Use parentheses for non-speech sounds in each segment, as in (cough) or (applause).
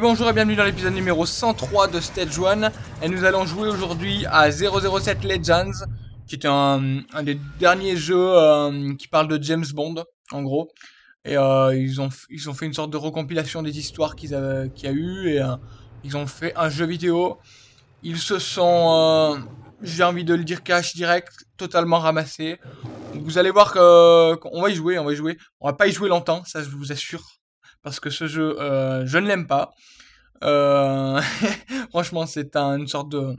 Bonjour et bienvenue dans l'épisode numéro 103 de Stage 1. Et nous allons jouer aujourd'hui à 007 Legends, qui est un, des derniers jeux euh, qui parle de James Bond, en gros. Et euh, ils, ont, ils ont fait une sorte de recompilation des histoires qu'il y a eu, et euh, ils ont fait un jeu vidéo. Ils se sont, j'ai envie de le dire cash direct, totalement ramassés. Vous allez voir qu'on va y jouer, on va y jouer. On va pas y jouer longtemps, ça je vous assure parce que ce jeu, euh, je ne l'aime pas. Euh, (laughs) franchement, c'est un, une sorte de,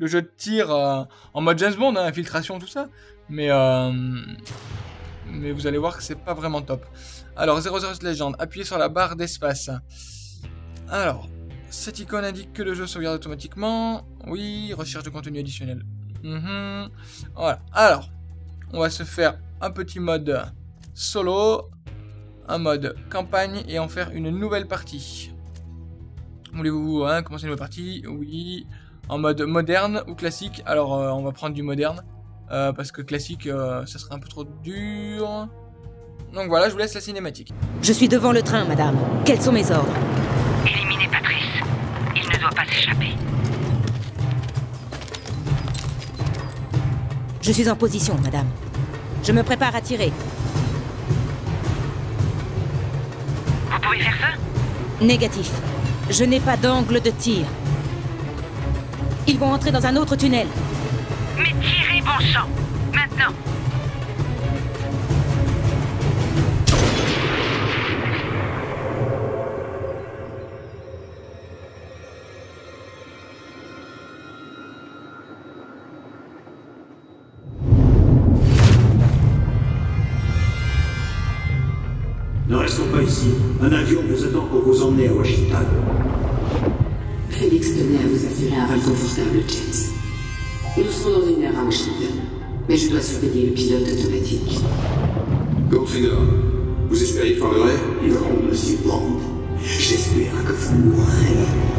jeu de tir euh, en mode James Bond, hein, infiltration, tout ça. Mais, mais vous allez voir que c'est pas vraiment top. Alors, 00 Legend, appuyez sur la barre d'espace. Alors, cette icône indique que le jeu sauvegarde automatiquement. Oui, recherche de contenu additionnel. Mhm. Voilà. Alors, on va se faire un petit mode solo un mode campagne et en faire une nouvelle partie. Voulez-vous hein, commencer une nouvelle partie? Oui. En mode moderne ou classique? Alors euh, on va prendre du moderne. Euh, parce que classique, euh, ça serait un peu trop dur. Donc voilà, je vous laisse la cinématique. Je suis devant le train, madame. Quels sont mes ordres? Éliminez Patrice. Il ne doit pas s'échapper. Je suis en position, madame. Je me prépare à tirer. Négatif. Je n'ai pas d'angle de tir. Ils vont entrer dans un autre tunnel. Mais tirez, bon sang Maintenant vol confortable, James. Nous serons dans une heure à Washington, mais je dois surveiller le pilote automatique. Goldfinger, vous espérez que parlerai Non, monsieur Bond. J'espère que vous mourrez.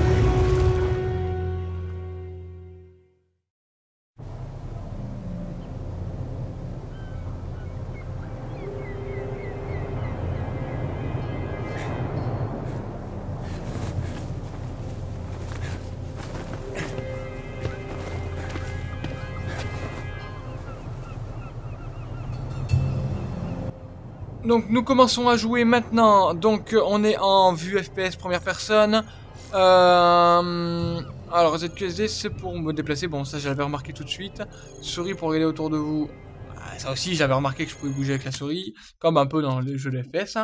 Donc nous commençons à jouer maintenant. Donc on est en vue FPS première personne. Euh, alors ZQSD c'est pour me déplacer. Bon ça j'avais remarqué tout de suite. Souris pour regarder autour de vous. Ah, Ça aussi j'avais remarqué que je pouvais bouger avec la souris. Comme un peu dans les jeux de FPS.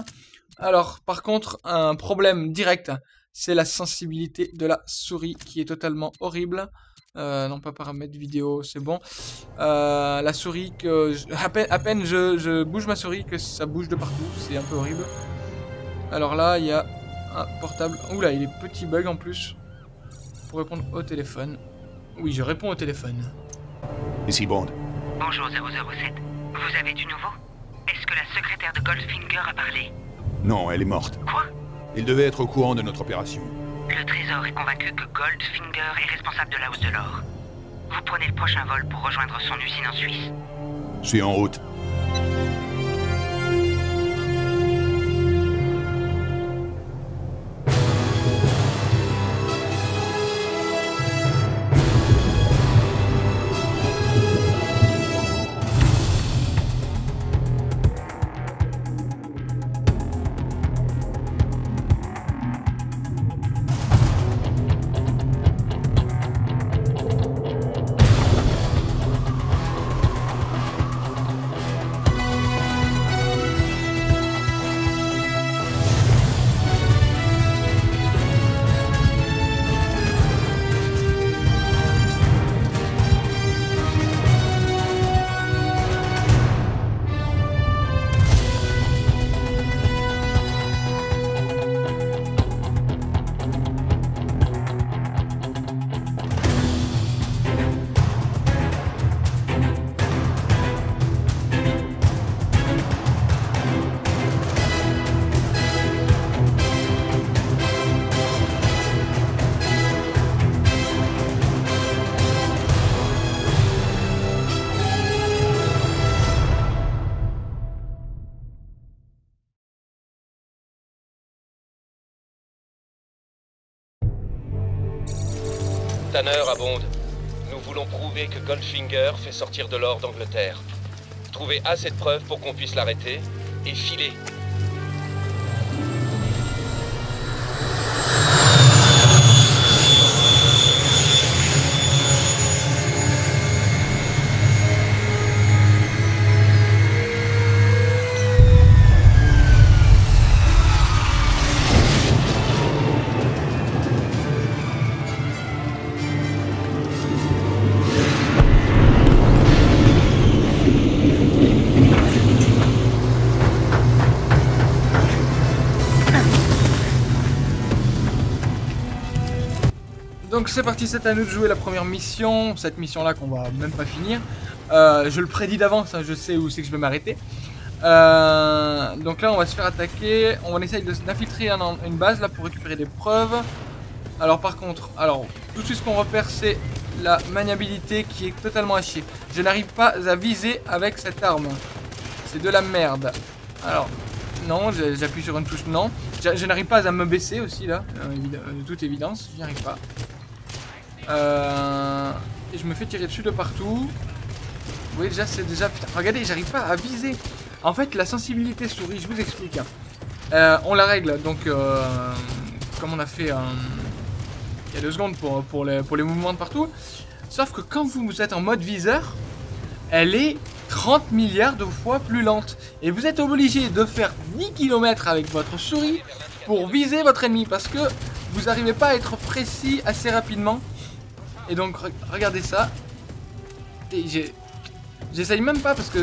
Alors par contre un problème direct. C'est la sensibilité de la souris qui est totalement horrible. Euh, non pas paramètres vidéo, c'est bon. Euh, la souris que je- à peine, à peine je, je bouge ma souris que ça bouge de partout, c'est un peu horrible. Alors là, il y a un portable. Oula, il est petit bug en plus. Pour répondre au téléphone. Oui, je réponds au téléphone. Ici Bond. Bonjour 007. Vous avez du nouveau? Est-ce que la secrétaire de Goldfinger a parlé? Non, elle est morte. Quoi? Il devait être au courant de notre opération. Le Trésor est convaincu que Goldfinger est responsable de la hausse de l'or. Vous prenez le prochain vol pour rejoindre son usine en Suisse. Je suis en route. Tanner à Bond. Nous voulons prouver que Goldfinger fait sortir de l'or d'Angleterre. Trouvez assez de preuves pour qu'on puisse l'arrêter et filer. Donc c'est parti, c'est à nous de jouer la première mission, cette mission là qu'on va même pas finir. Euh, je le prédis d'avance, hein, je sais où c'est que je vais m'arrêter. Euh, donc là on va se faire attaquer, on essaye d'infiltrer un- une base là pour récupérer des preuves. Alors par contre, alors tout de suite ce qu'on repère c'est la maniabilité qui est totalement à chier. Je n'arrive pas à viser avec cette arme. C'est de la merde. Alors, non, je- j'appuie sur une touche non. Je, je n'arrive pas à me baisser aussi là, euh, de toute évidence, j'y arrive pas. Euh, et je me fais tirer dessus de partout. Vous voyez déjà, c'est déjà... Putain, regardez, j'arrive pas à viser. En fait, la sensibilité souris, je vous explique. hein. Euh, on la règle, donc... euh, comme on a fait il y a deux secondes pour, pour, les, pour les mouvements de partout. Sauf que quand vous êtes en mode viseur, elle est 30 milliards de fois plus lente. Et vous êtes obligé de faire 10 km avec votre souris pour viser votre ennemi. Parce que vous n'arrivez pas à être précis assez rapidement. Et donc, re- regardez ça. J'essaye même pas parce que...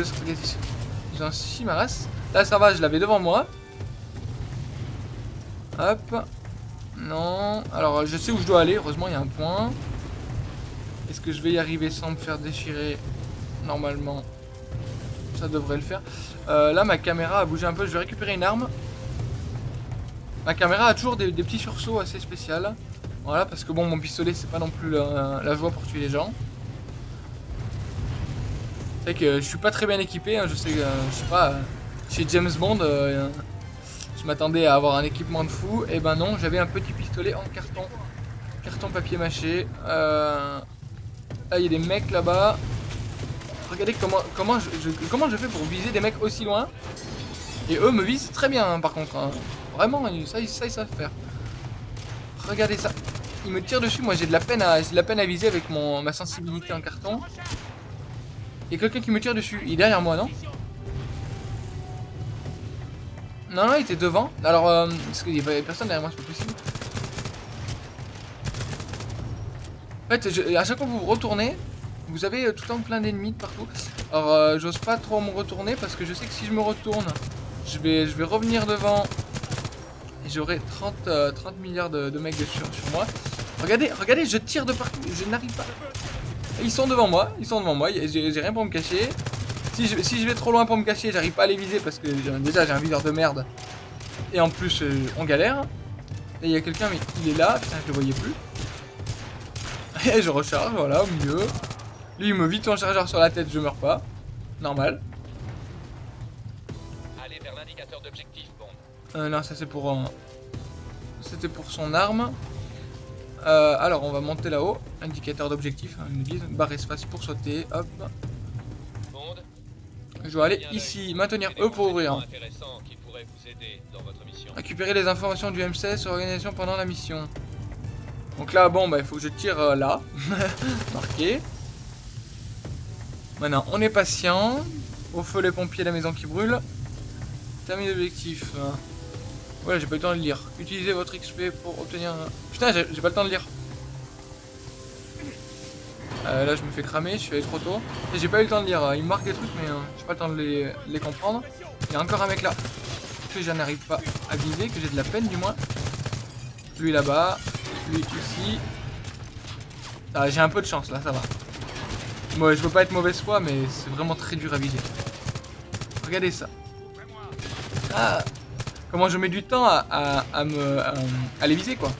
un chie ma race. Là, ça va, je l'avais devant moi. Hop. Non. Alors, je sais où je dois aller. Heureusement, il y a un point. Est-ce que je vais y arriver sans me faire déchirer? Normalement, ça devrait le faire. Euh, là, ma caméra a bougé un peu. Je vais récupérer une arme. Ma caméra a toujours des, des petits sursauts assez spéciaux. Voilà, parce que bon, mon pistolet, c'est pas non plus la, joie pour tuer les gens. C'est que je suis pas très bien équipé. hein, je sais, euh, je sais pas, euh, chez James Bond, euh, je m'attendais à avoir un équipement de fou. Et ben non, j'avais un petit pistolet en carton. Carton papier mâché. Euh, Là, il y a des mecs là-bas. Regardez comment, comment, je, comment je fais pour viser des mecs aussi loin. Et eux me visent très bien, hein, par contre. hein. Vraiment, ça, ça, ils savent faire. Regardez ça. Ils me tirent dessus. Moi, j'ai de la peine à, viser avec mon, ma sensibilité en carton. Il y a quelqu'un qui me tire dessus. Il est derrière moi, non? Non, non, il était devant. Alors, euh, parce qu'il y avait personne derrière moi, c'est pas possible. En fait, à chaque fois que vous retournez, vous avez euh, tout le temps plein d'ennemis de partout. Alors, euh, j'ose pas trop me retourner parce que je sais que si je me retourne, je vais, revenir devant et j'aurai 30, euh, 30 milliards de, de mecs de sur, sur moi. Regardez, regardez, je tire de partout, je n'arrive pas. Ils sont devant moi, ils sont devant moi, j'ai rien pour me cacher. Si je, si je vais trop loin pour me cacher, j'arrive pas à les viser parce que déjà j'ai un viseur de merde. Et en plus, euh, on galère. Et il y a quelqu'un, mais il est là, putain, je le voyais plus. Et je recharge, voilà, au milieu. Lui, il me vide son chargeur sur la tête, je meurs pas. Normal. Allez vers l'indicateur d'objectif, Bond. Euh, non, ça c'est pour... euh, C'était pour son arme. Euh, alors, on va monter là-haut. Indicateur d'objectif, hein, guise. Barre espace pour sauter. Hop. Je dois aller ici. Maintenir E pour ouvrir. Récupérer les informations du M16 sur l'organisation pendant la mission. Donc là, bon, bah, il faut que je tire euh, là. (laughs) Marqué. Maintenant, on est patient. Au feu les pompiers, la maison qui brûle. Termine l'objectif. Ouais, j'ai pas eu le temps de lire. Utilisez votre XP pour obtenir... un- Putain, j'ai pas le temps de lire. Euh, là, je me fais cramer, je suis allé trop tôt. J'ai pas eu le temps de lire. Il me marque des trucs, mais euh, j'ai pas le temps de les, comprendre. Il y a encore un mec là que je n'arrive pas à viser, que j'ai de la peine du moins. Lui là-bas, lui ici. Ah, j'ai un peu de chance là, ça va. Moi, je veux pas être mauvaise foi, mais c'est vraiment très dur à viser. Regardez ça. Ah, comment je mets du temps à, me à, les viser quoi.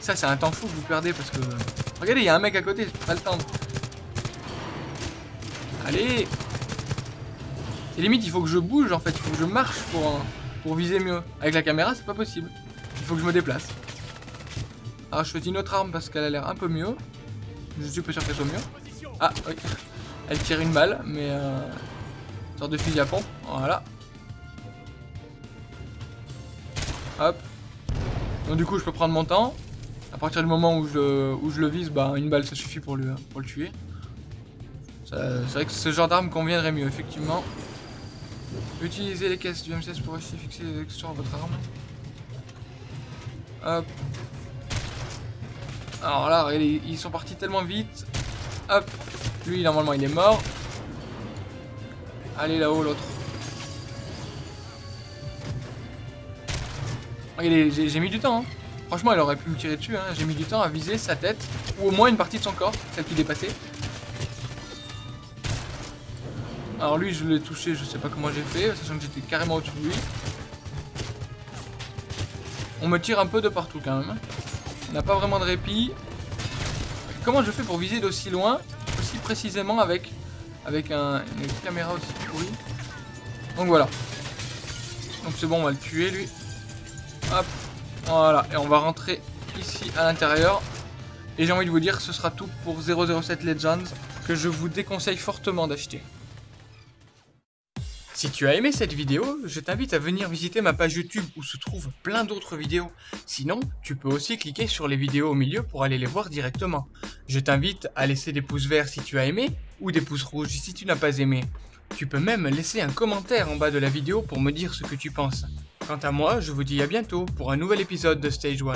Ça, c'est un temps fou que vous perdez parce que. Regardez, il y a un mec à côté, je peux pas le tendre. Allez C'est limite, il faut que je bouge en fait, il faut que je marche pour, euh, viser mieux. Avec la caméra, c'est pas possible. Il faut que je me déplace. Alors, je choisis une autre arme parce qu'elle a l'air un peu mieux. Je suis pas sûr qu'elle soit mieux. Ah, oui. Elle tire une balle, mais... Euh, sorte de fusil à pompe. Voilà. Hop. Donc du coup, je peux prendre mon temps. À partir du moment où je, où je le vise, bah, une balle, ça suffit pour le, pour le tuer. C'est vrai que ce genre d'arme conviendrait mieux, effectivement. Utilisez les caisses du M16 pour aussi fixer les textures à votre arme. Hop. Alors là, ils sont partis tellement vite. Hop. Lui, normalement, il est mort. Allez là-haut, l'autre. J'ai mis du temps. Hein. Franchement, elle aurait pu me tirer dessus. Hein. J'ai mis du temps à viser sa tête. Ou au moins une partie de son corps, celle qui dépassait. Alors lui, je l'ai touché, je sais pas comment j'ai fait, sachant que j'étais carrément au-dessus de lui. On me tire un peu de partout quand même. On n'a pas vraiment de répit. Comment je fais pour viser d'aussi loin, aussi précisément avec, avec un, une caméra aussi pourrie? Donc voilà. Donc c'est bon, on va le tuer lui. Voilà. Et on va rentrer ici à l'intérieur. Et j'ai envie de vous dire que ce sera tout pour 007 Legends, que je vous déconseille fortement d'acheter. Si tu as aimé cette vidéo, je t'invite à venir visiter ma page YouTube où se trouvent plein d'autres vidéos. Sinon, tu peux aussi cliquer sur les vidéos au milieu pour aller les voir directement. Je t'invite à laisser des pouces verts si tu as aimé ou des pouces rouges si tu n'as pas aimé. Tu peux même laisser un commentaire en bas de la vidéo pour me dire ce que tu penses. Quant à moi, je vous dis à bientôt pour un nouvel épisode de Stage 1.